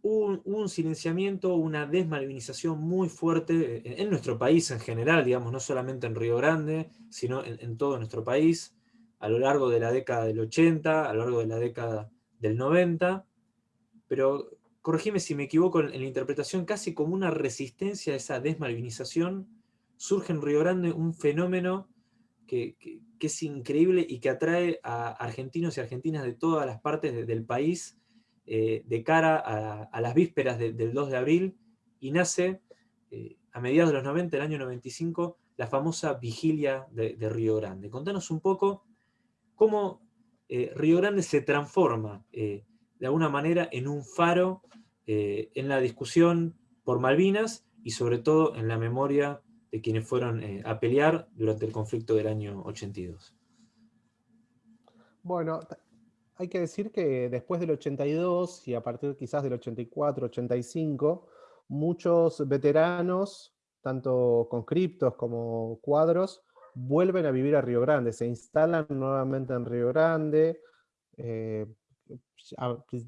un, silenciamiento, una desmalvinización muy fuerte en, en, nuestro país en general, digamos, no solamente en Río Grande, sino en, todo nuestro país, a lo largo de la década del 80, a lo largo de la década del 90, pero corregime si me equivoco en, la interpretación, casi como una resistencia a esa desmalvinización, surge en Río Grande un fenómeno que, que es increíble y que atrae a argentinos y argentinas de todas las partes de, del país, eh, de cara a, las vísperas de, del 2 de abril y nace eh, a mediados de los 90, el año 95, la famosa vigilia de, Río Grande. Contanos un poco cómo eh, Río Grande se transforma de alguna manera en un faro en la discusión por Malvinas y sobre todo en la memoria de quienes fueron a pelear durante el conflicto del año 82. Bueno, hay que decir que después del 82 y a partir quizás del 84, 85, muchos veteranos, tanto conscriptos como cuadros, vuelven a vivir a Río Grande, se instalan nuevamente en Río Grande, eh,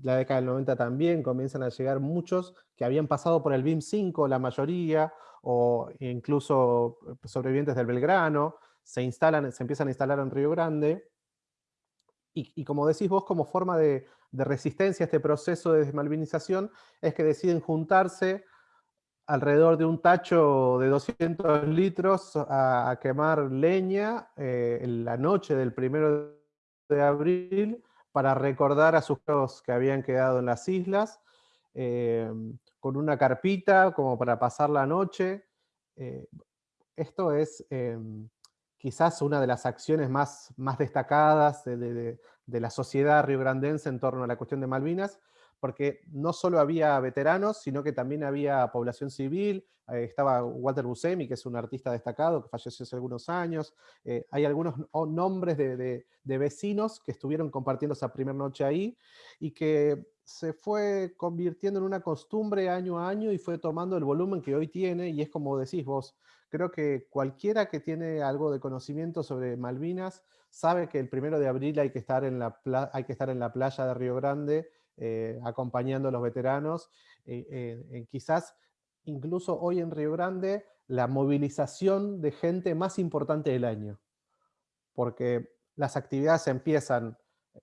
la década del 90 también comienzan a llegar muchos que habían pasado por el BIM 5, la mayoría, o incluso sobrevivientes del Belgrano, se, instalan, se empiezan a instalar en Río Grande, y, como decís vos, como forma de, resistencia a este proceso de desmalvinización, es que deciden juntarse alrededor de un tacho de 200 litros a, quemar leña eh, en la noche del primero de abril para recordar a sus que habían quedado en las islas, eh, con una carpita como para pasar la noche. Eh, esto es em, quizás una de las acciones más, más destacadas de, de, de, la sociedad riograndense en torno a la cuestión de Malvinas, porque no solo había veteranos, sino que también había población civil, eh, estaba Walter Buscemi, que es un artista destacado, que falleció hace algunos años, eh, hay algunos nombres de, de, vecinos que estuvieron compartiendo esa primera noche ahí, y que se fue convirtiendo en una costumbre año a año y fue tomando el volumen que hoy tiene, y es como decís vos, creo que cualquiera que tiene algo de conocimiento sobre Malvinas sabe que el primero de abril hay que estar en la, hay que estar en la playa de Río Grande, eh, acompañando a los veteranos. Eh, eh, quizás incluso hoy en Río Grande la movilización de gente más importante del año, porque las actividades empiezan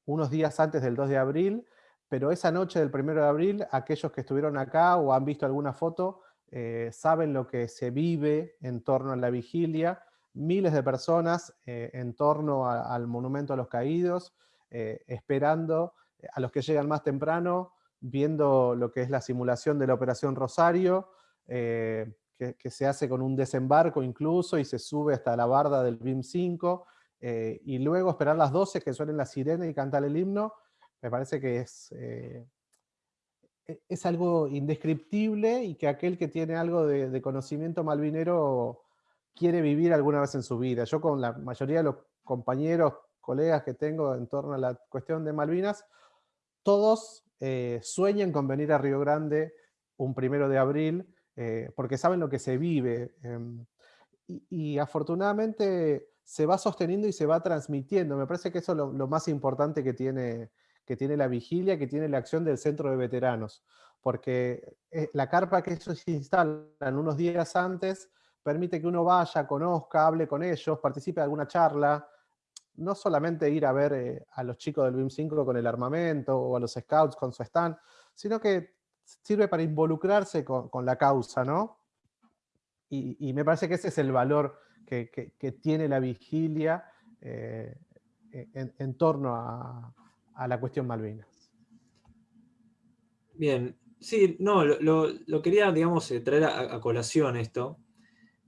unos días antes del 2 de abril, pero esa noche del 1 de abril, aquellos que estuvieron acá o han visto alguna foto, eh, saben lo que se vive en torno a la vigilia, miles de personas eh, en torno al Monumento a los Caídos, eh, esperando a los que llegan más temprano, viendo lo que es la simulación de la Operación Rosario, que, que, se hace con un desembarco incluso y se sube hasta la barda del BIM 5, eh, y luego esperar las 12 que suenen la sirena y cantar el himno, me parece que es, eh, e, es algo indescriptible y que aquel que tiene algo de, conocimiento malvinero quiere vivir alguna vez en su vida. Yo con la mayoría de los compañeros, colegas que tengo en torno a la cuestión de Malvinas, todos eh, sueñan con venir a Río Grande un primero de abril, eh, porque saben lo que se vive. Eh, y, y, afortunadamente se va sosteniendo y se va transmitiendo. Me parece que eso es lo más importante que tiene, que tiene la vigilia, que tiene la acción del centro de veteranos. Porque eh, la carpa que ellos instalan unos días antes permite que uno vaya, conozca, hable con ellos, participe de alguna charla, no solamente ir a ver eh, a los chicos del BIM 5 con el armamento o a los scouts con su stand, sino que sirve para involucrarse con, la causa, ¿no? Y, me parece que ese es el valor que, que, tiene la vigilia eh, en, en, torno a, a, la cuestión Malvinas. Bien, sí, no, lo, lo, lo quería, digamos, eh, traer a, a colación esto,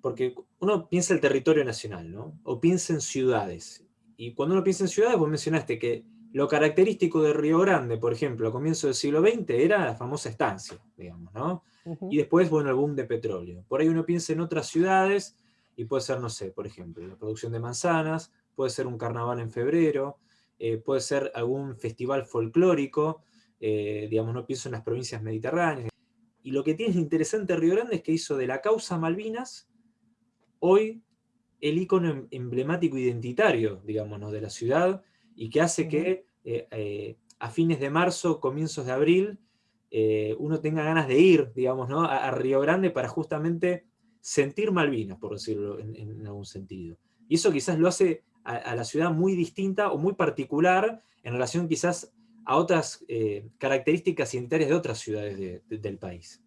porque uno piensa el territorio nacional, ¿no? O piensa en ciudades, y cuando uno piensa en ciudades, vos mencionaste que lo característico de Río Grande, por ejemplo, a comienzos del siglo XX, era la famosa estancia, digamos, ¿no? Uh -huh. Y después, bueno, el boom de petróleo. Por ahí uno piensa en otras ciudades, y puede ser, no sé, por ejemplo, la producción de manzanas, puede ser un carnaval en febrero, eh, puede ser algún festival folclórico, eh, digamos, no pienso en las provincias mediterráneas. Y lo que tiene interesante Río Grande es que hizo de la causa Malvinas hoy el icono em, emblemático identitario, digamos, de la ciudad, y que hace que eh, a fines de marzo, comienzos de abril, uno tenga ganas de ir, digamos, ¿no? a, Río Grande para justamente sentir Malvinas, por decirlo en algún sentido. Y eso quizás lo hace a, la ciudad muy distinta o muy particular en relación quizás a otras eh, características identitarias de otras ciudades del país.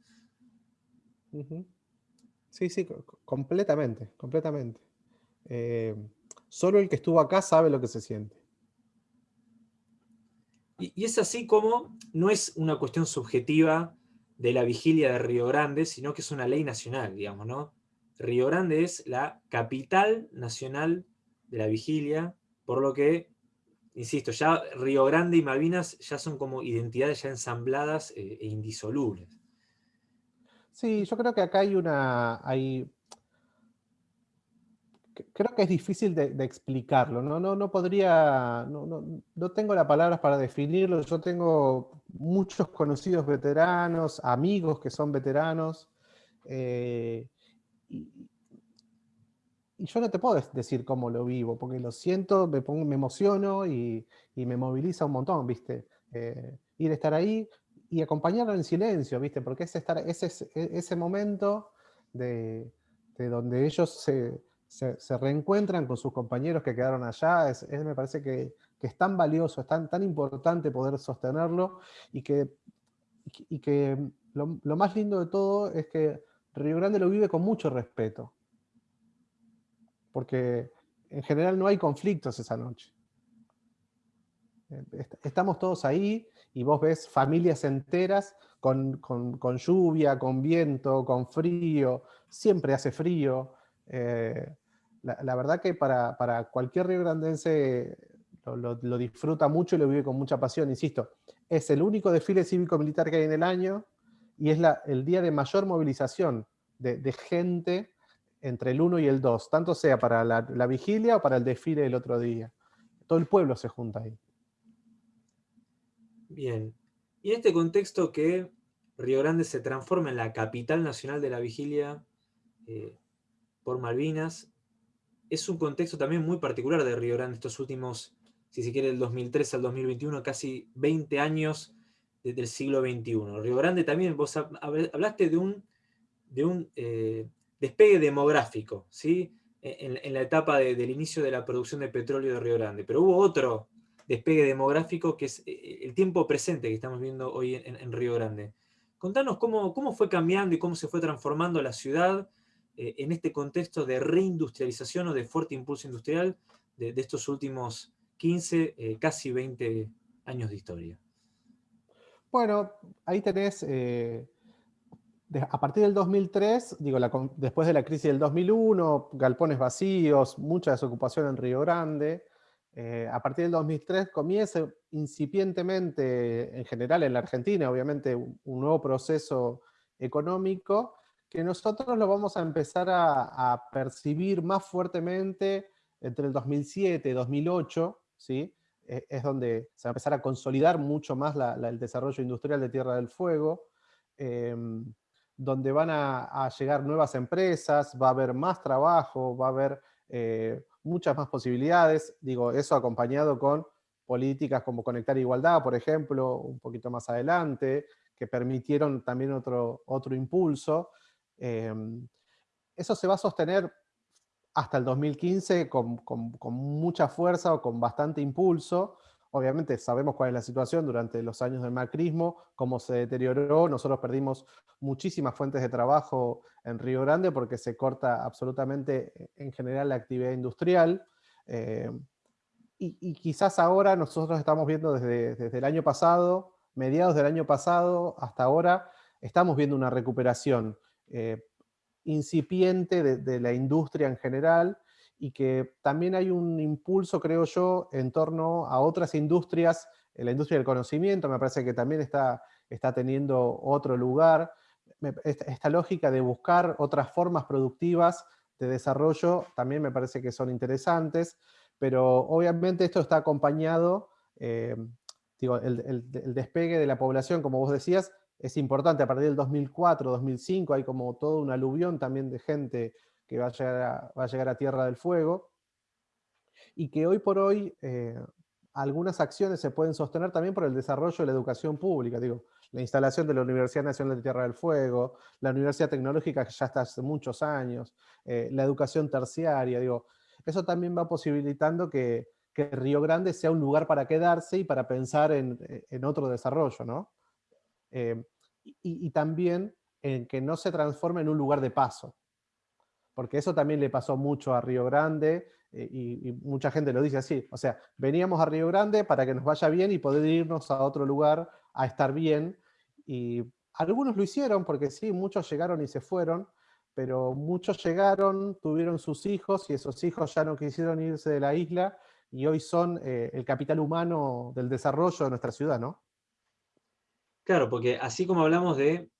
Sí, sí, completamente, completamente. Eh, solo el que estuvo acá sabe lo que se siente. Y, y, es así como no es una cuestión subjetiva de la vigilia de Río Grande, sino que es una ley nacional, digamos, ¿no? Río Grande es la capital nacional de la vigilia, por lo que, insisto, ya Río Grande y Malvinas ya son como identidades ya ensambladas eh, e indisolubles. Sí, yo creo que acá hay una... Hay... Creo que es difícil de, explicarlo, ¿no? No, no podría, no, tengo las palabras para definirlo, yo tengo muchos conocidos veteranos, amigos que son veteranos, eh, y yo no te puedo decir cómo lo vivo, porque lo siento, me, pongo, me emociono y, me moviliza un montón, ¿viste? Eh, ir a estar ahí y acompañarlo en silencio, ¿viste? Porque es estar, ese, ese momento de, donde ellos se, reencuentran con sus compañeros que quedaron allá, es, me parece que, es tan valioso, es tan, tan importante poder sostenerlo y que, y que lo, lo más lindo de todo es que Río Grande lo vive con mucho respeto porque en general no hay conflictos esa noche. Eh, estamos todos ahí y vos ves familias enteras con, lluvia, con viento, con frío, siempre hace frío. Eh, la, verdad que para, cualquier río grandense lo, disfruta mucho y lo vive con mucha pasión, insisto. Es el único desfile cívico-militar que hay en el año y es el día de mayor movilización de, de gente entre el 1 y el 2, tanto sea para la, vigilia o para el desfile del otro día. Todo el pueblo se junta ahí. Bien. Y en este contexto que Río Grande se transforma en la capital nacional de la vigilia eh, por Malvinas, es un contexto también muy particular de Río Grande estos últimos, si se quiere, del 2003 al 2021, casi 20 años desde el siglo XXI. Río Grande también, vos hablaste de un, de un eh, despegue demográfico, ¿sí? E, en, la etapa del inicio de la producción de petróleo de Río Grande. Pero hubo otro despegue demográfico que es eh, el tiempo presente que estamos viendo hoy en, Río Grande. Contanos cómo, cómo, fue cambiando y cómo se fue transformando la ciudad eh, en este contexto de reindustrialización o de fuerte impulso industrial de, estos últimos 15, eh, casi 20 años de historia. Bueno, ahí tenés a partir del 2003, digo, después de la crisis del 2001, galpones vacíos, mucha desocupación en Río Grande, eh, a partir del 2003 comienza incipientemente, en general en la Argentina, obviamente, un, nuevo proceso económico que nosotros lo vamos a empezar a, percibir más fuertemente entre el 2007 y 2008, ¿sí? E, es donde se va a empezar a consolidar mucho más el desarrollo industrial de Tierra del Fuego. Em, donde van a, llegar nuevas empresas, va a haber más trabajo, va a haber eh, muchas más posibilidades, digo, eso acompañado con políticas como Conectar Igualdad, por ejemplo, un poquito más adelante, que permitieron también otro, otro impulso. Em, eso se va a sostener hasta el 2015 con, con mucha fuerza o con bastante impulso, Obviamente sabemos cuál es la situación durante los años del macrismo, cómo se deterioró, nosotros perdimos muchísimas fuentes de trabajo en Río Grande porque se corta absolutamente eh, en general la actividad industrial. Eh, y, quizás ahora nosotros estamos viendo desde, desde el año pasado, mediados del año pasado hasta ahora, estamos viendo una recuperación eh, incipiente de, la industria en general, y que también hay un impulso, creo yo, en torno a otras industrias, la industria del conocimiento me parece que también está, está teniendo otro lugar, esta, lógica de buscar otras formas productivas desarrollo también me parece que son interesantes, pero obviamente esto está acompañado, eh, digo, el, despegue de la población, como vos decías, es importante, a partir del 2004, 2005, hay como todo un aluvión también de gente que va a llegar a, Tierra del Fuego, y que hoy por hoy eh, algunas acciones se pueden sostener también por el desarrollo de la educación pública, digo, la instalación de la Universidad Nacional de Tierra del Fuego, la Universidad Tecnológica que ya está hace muchos años, eh, la educación terciaria, digo, eso también va posibilitando que, Río Grande sea un lugar para quedarse y para pensar en, otro desarrollo, ¿no? Eh, y, también en que no se transforme en un lugar de paso, porque eso también le pasó mucho a Río Grande, eh, y, mucha gente lo dice así, o sea, veníamos a Río Grande para que nos vaya bien y poder irnos a otro lugar a estar bien, y algunos lo hicieron, porque sí, muchos llegaron y se fueron, pero muchos llegaron, tuvieron sus hijos, y esos hijos ya no quisieron irse de la isla, y hoy son eh, el capital humano del desarrollo de nuestra ciudad, ¿no? Claro, porque así como hablamos de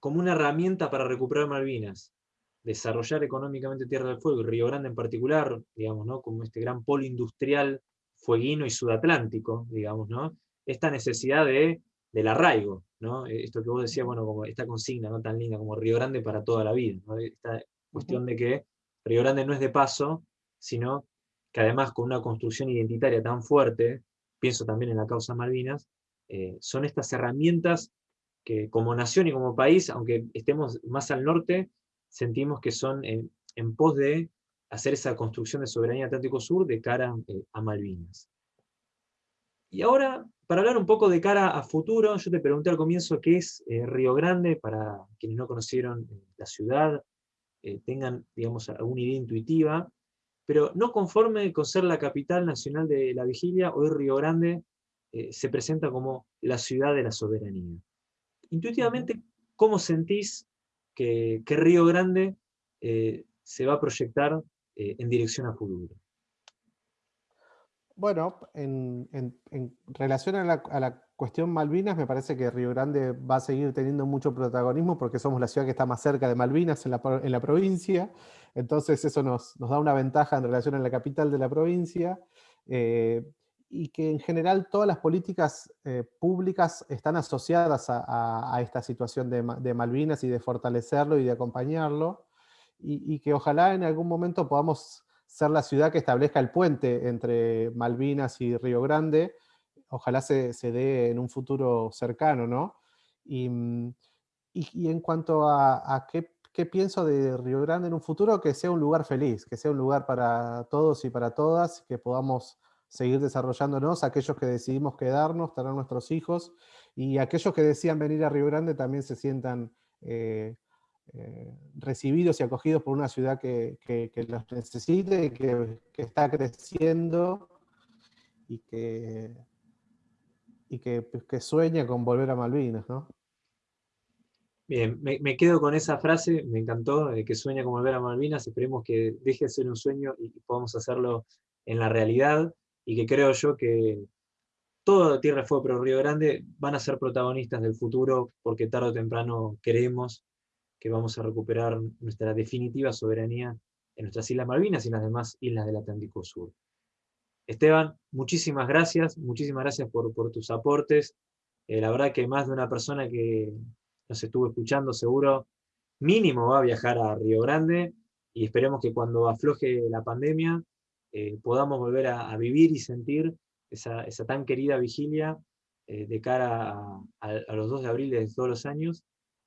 como una herramienta para recuperar Malvinas, desarrollar económicamente Tierra del Fuego, y Río Grande en particular, digamos, ¿no? como este gran polo industrial fueguino y sudatlántico, digamos, ¿no? esta necesidad de, del arraigo, ¿no? esto que vos decías, bueno, como esta consigna ¿no? tan linda como Río Grande para toda la vida, ¿no? esta cuestión de que Río Grande no es de paso, sino que además con una construcción identitaria tan fuerte, pienso también en la causa Malvinas, eh, son estas herramientas que como nación y como país, aunque estemos más al norte, sentimos que son en, pos de hacer esa construcción de soberanía Atlántico Sur de cara eh, a Malvinas. Y ahora, para hablar un poco de cara a futuro, yo te pregunté al comienzo qué es eh, Río Grande, para quienes no conocieron eh, la ciudad, tengan, digamos, alguna idea intuitiva, pero no conforme con ser la capital nacional de la vigilia, hoy Río Grande se presenta como la ciudad de la soberanía. Intuitivamente, ¿cómo sentís que, Río Grande eh, se va a proyectar eh, en dirección a futuro. Bueno, en, relación a la, cuestión Malvinas, me parece que Río Grande va a seguir teniendo mucho protagonismo porque somos la ciudad que está más cerca de Malvinas en la, provincia, entonces eso nos, da una ventaja en relación a la capital de la provincia. Eh, y que en general todas las políticas eh, públicas están asociadas a, esta situación de, Malvinas y de fortalecerlo y de acompañarlo, y, que ojalá en algún momento podamos ser la ciudad que establezca el puente entre Malvinas y Río Grande, ojalá se, dé en un futuro cercano, ¿no? Y, en cuanto a, qué, qué pienso de Río Grande en un futuro, que sea un lugar feliz, que sea un lugar para todos y para todas, que podamos seguir desarrollándonos, aquellos que decidimos quedarnos, tener nuestros hijos, y aquellos que decían venir a Río Grande también se sientan eh, eh, recibidos y acogidos por una ciudad que, los necesite, que, que está creciendo y que, y pues, que, sueña con volver a Malvinas, ¿no? Bien, me, quedo con esa frase, me encantó, que sueña con volver a Malvinas, esperemos que deje de ser un sueño y podamos hacerlo en la realidad y que creo yo que toda Tierra Fuego pero Río Grande van a ser protagonistas del futuro porque tarde o temprano creemos que vamos a recuperar nuestra definitiva soberanía en nuestras Islas Malvinas y en las demás islas del Atlántico Sur. Esteban, muchísimas gracias, muchísimas gracias por, por tus aportes. Eh, la verdad que más de una persona que nos estuvo escuchando seguro, mínimo va a viajar a Río Grande y esperemos que cuando afloje la pandemia eh, podamos volver a, vivir y sentir esa, tan querida vigilia eh, de cara a, los 2 de abril de todos los años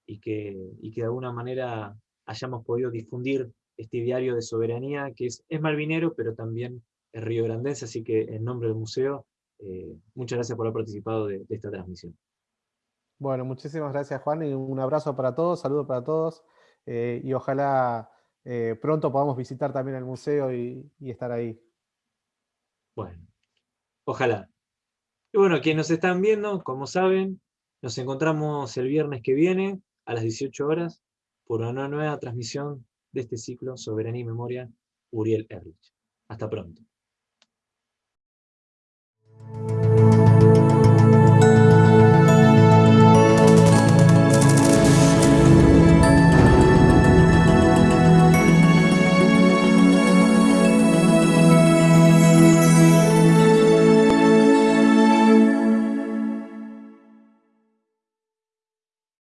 y que, que de alguna manera hayamos podido difundir este diario de soberanía que es, es malvinero, pero también es río grandense, así que en nombre del museo, eh, muchas gracias por haber participado de, esta transmisión. Bueno, muchísimas gracias Juan y un abrazo para todos, saludos para todos y ojalá eh, pronto podamos visitar también el museo y, estar ahí. Bueno, ojalá. Y bueno, quienes nos están viendo, como saben, nos encontramos el viernes que viene a las 18 horas por una nueva transmisión de este ciclo Soberanía y Memoria Uriel Erlich. Hasta pronto.